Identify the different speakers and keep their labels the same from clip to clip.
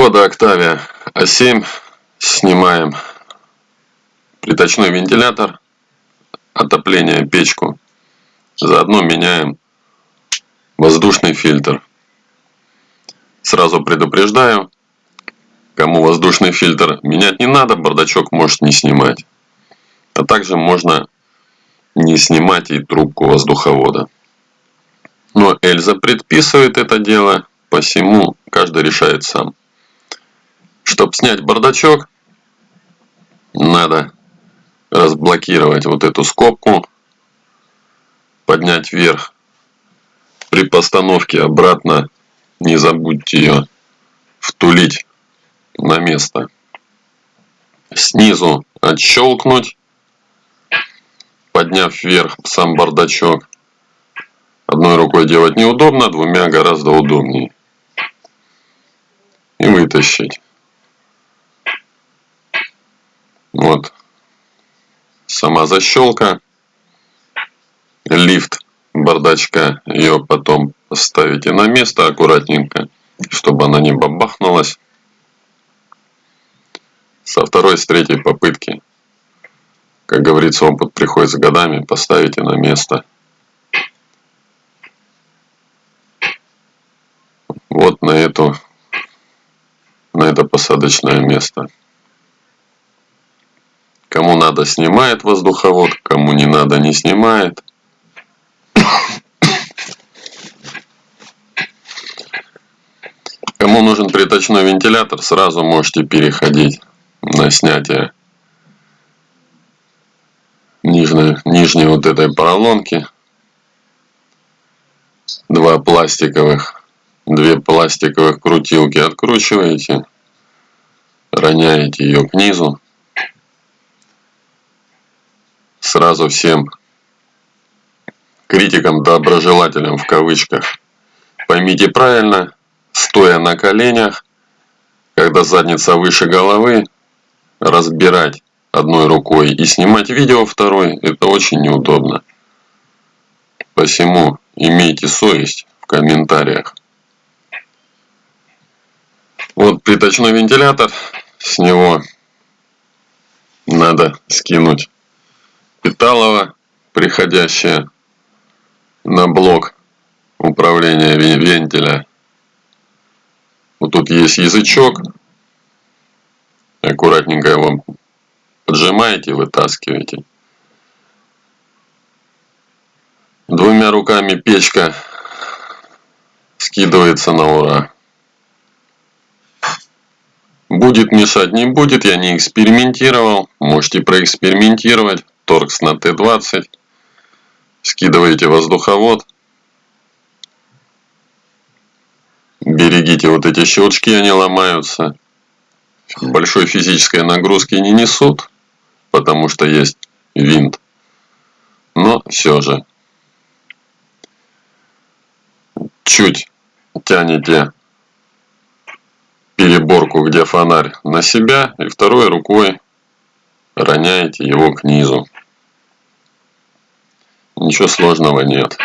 Speaker 1: Skoda Octavia A7. Снимаем приточной вентилятор, отопление, печку. Заодно меняем воздушный фильтр. Сразу предупреждаю, кому воздушный фильтр менять не надо, бардачок может не снимать. А также можно не снимать и трубку воздуховода. Но Эльза предписывает это дело, посему каждый решает сам. Чтобы снять бардачок, надо разблокировать вот эту скобку, поднять вверх. При постановке обратно не забудьте ее втулить на место. Снизу отщелкнуть, подняв вверх сам бардачок. Одной рукой делать неудобно, двумя гораздо удобнее. И вытащить. Вот сама защелка. Лифт бардачка. Ее потом ставите на место аккуратненько, чтобы она не бабахнулась. Со второй, с третьей попытки. Как говорится, опыт приходит с годами. Поставите на место. Вот на эту на это посадочное место. Кому надо, снимает воздуховод, кому не надо, не снимает. Кому нужен приточной вентилятор, сразу можете переходить на снятие нижней, нижней вот этой поролонки. Два пластиковых, две пластиковых крутилки откручиваете, роняете ее к низу. Сразу всем критикам, доброжелателям в кавычках. Поймите правильно, стоя на коленях, когда задница выше головы, разбирать одной рукой и снимать видео второй, это очень неудобно. Посему имейте совесть в комментариях. Вот приточной вентилятор, с него надо скинуть питалово, приходящее на блок управления вентиля. Вот тут есть язычок. Аккуратненько его поджимаете, вытаскиваете. Двумя руками печка скидывается на ура. Будет мешать, не будет, я не экспериментировал. Можете проэкспериментировать. Торкс на Т-20. Скидываете воздуховод. Берегите вот эти щелчки, они ломаются. Большой физической нагрузки не несут, потому что есть винт. Но все же. Чуть тянете переборку, где фонарь, на себя и второй рукой роняете его к низу. Ничего сложного нет.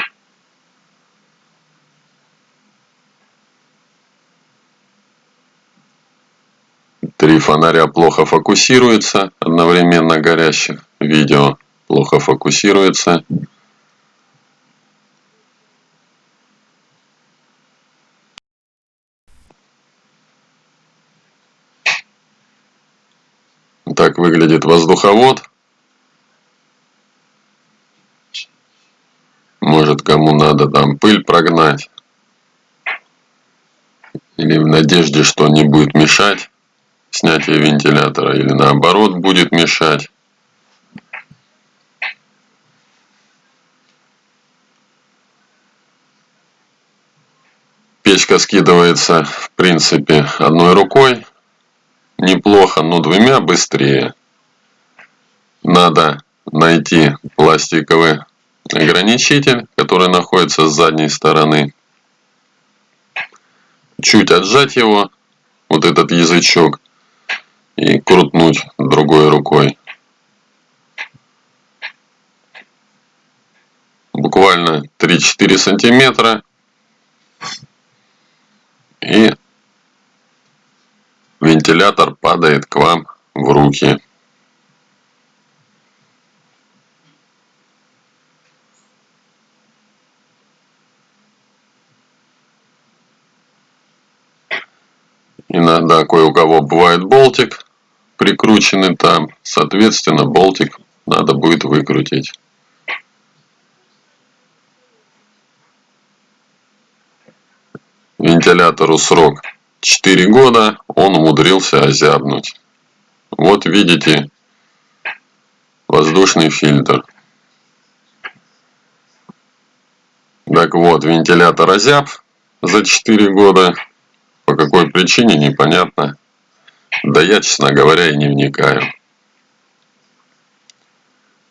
Speaker 1: Три фонаря плохо фокусируются, одновременно горящих. Видео плохо фокусируется. Так выглядит воздуховод. Может кому надо там пыль прогнать. Или в надежде, что не будет мешать снятие вентилятора. Или наоборот будет мешать. Печка скидывается в принципе одной рукой. Неплохо, но двумя быстрее. Надо найти пластиковый ограничитель, который находится с задней стороны. Чуть отжать его, вот этот язычок, и крутнуть другой рукой. Буквально 3-4 сантиметра. И вентилятор падает к вам в руки кое у кого бывает болтик прикрученный там соответственно болтик надо будет выкрутить. Вентилятору срок 4 года он умудрился озябнуть. Вот видите воздушный фильтр. Так вот вентилятор озяб за 4 года по какой причине непонятно. Да я честно говоря и не вникаю.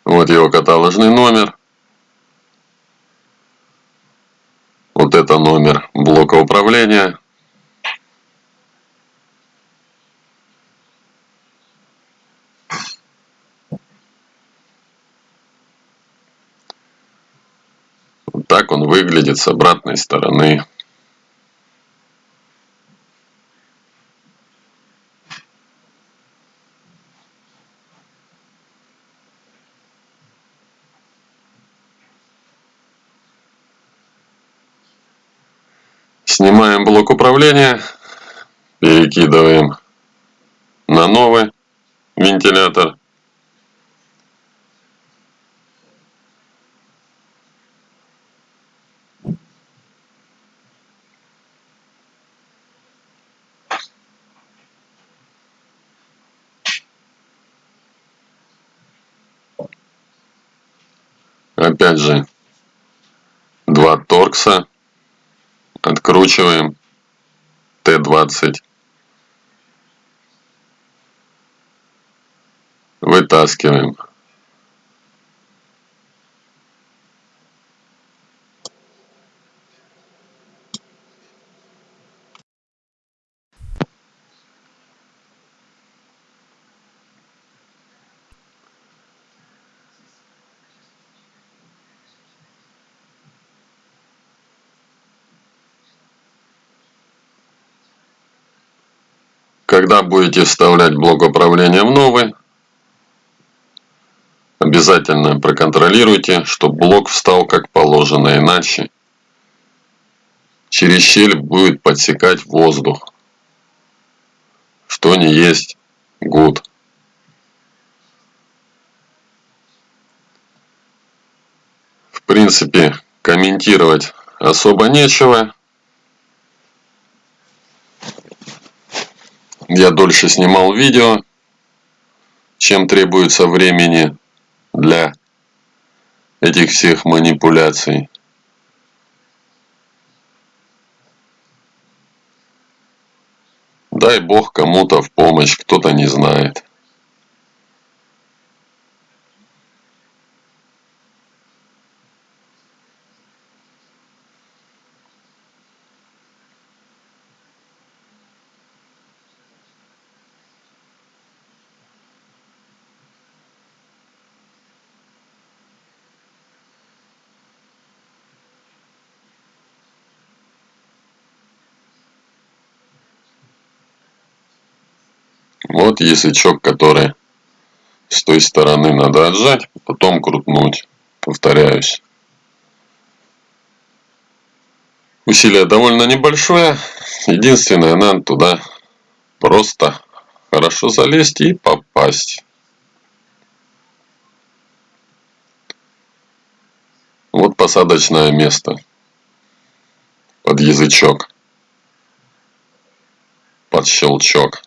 Speaker 1: Вот его каталожный номер. Вот это номер блока управления. Вот так он выглядит с обратной стороны Снимаем блок управления, перекидываем на новый вентилятор. Опять же, два торкса откручиваем Т-20. Вытаскиваем. Когда будете вставлять блок управления в новый, обязательно проконтролируйте, чтобы блок встал как положено, иначе через щель будет подсекать воздух, что не есть good. В принципе, комментировать особо нечего. Я дольше снимал видео, чем требуется времени для этих всех манипуляций. Дай бог кому-то в помощь, кто-то не знает. Вот язычок, который с той стороны надо отжать, потом крутнуть. Повторяюсь. Усилие довольно небольшое. Единственное, надо туда просто хорошо залезть и попасть. Вот посадочное место под язычок, под щелчок.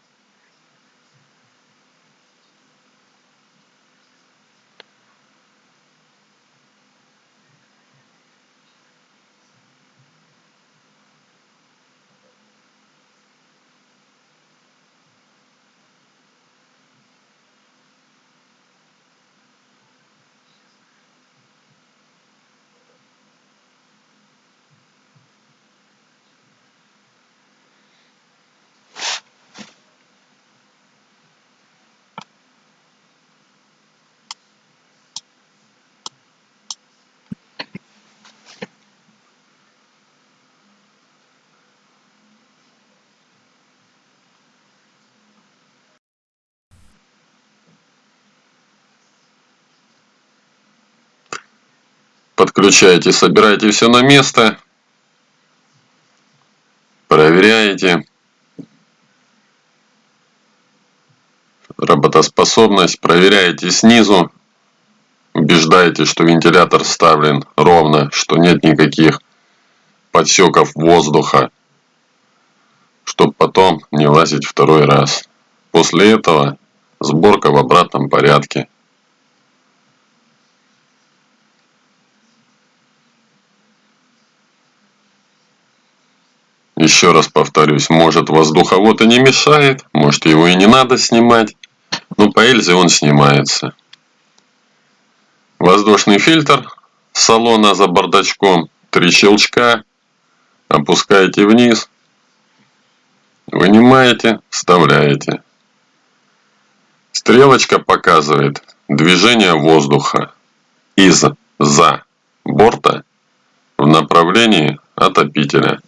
Speaker 1: Подключаете, собираете все на место, проверяете работоспособность, проверяете снизу, убеждаете, что вентилятор вставлен ровно, что нет никаких подсеков воздуха, чтобы потом не лазить второй раз. После этого сборка в обратном порядке. Еще раз повторюсь, может воздуховод и не мешает, может его и не надо снимать, но по Эльзе он снимается. Воздушный фильтр салона за бардачком, три щелчка, опускаете вниз, вынимаете, вставляете. Стрелочка показывает движение воздуха из-за борта в направлении отопителя.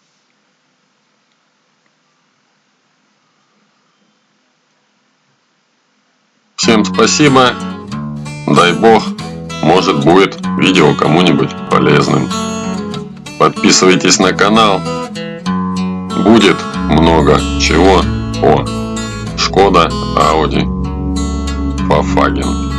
Speaker 1: Всем спасибо. Дай бог, может будет видео кому-нибудь полезным. Подписывайтесь на канал. Будет много чего о Шкода Ауди Volkswagen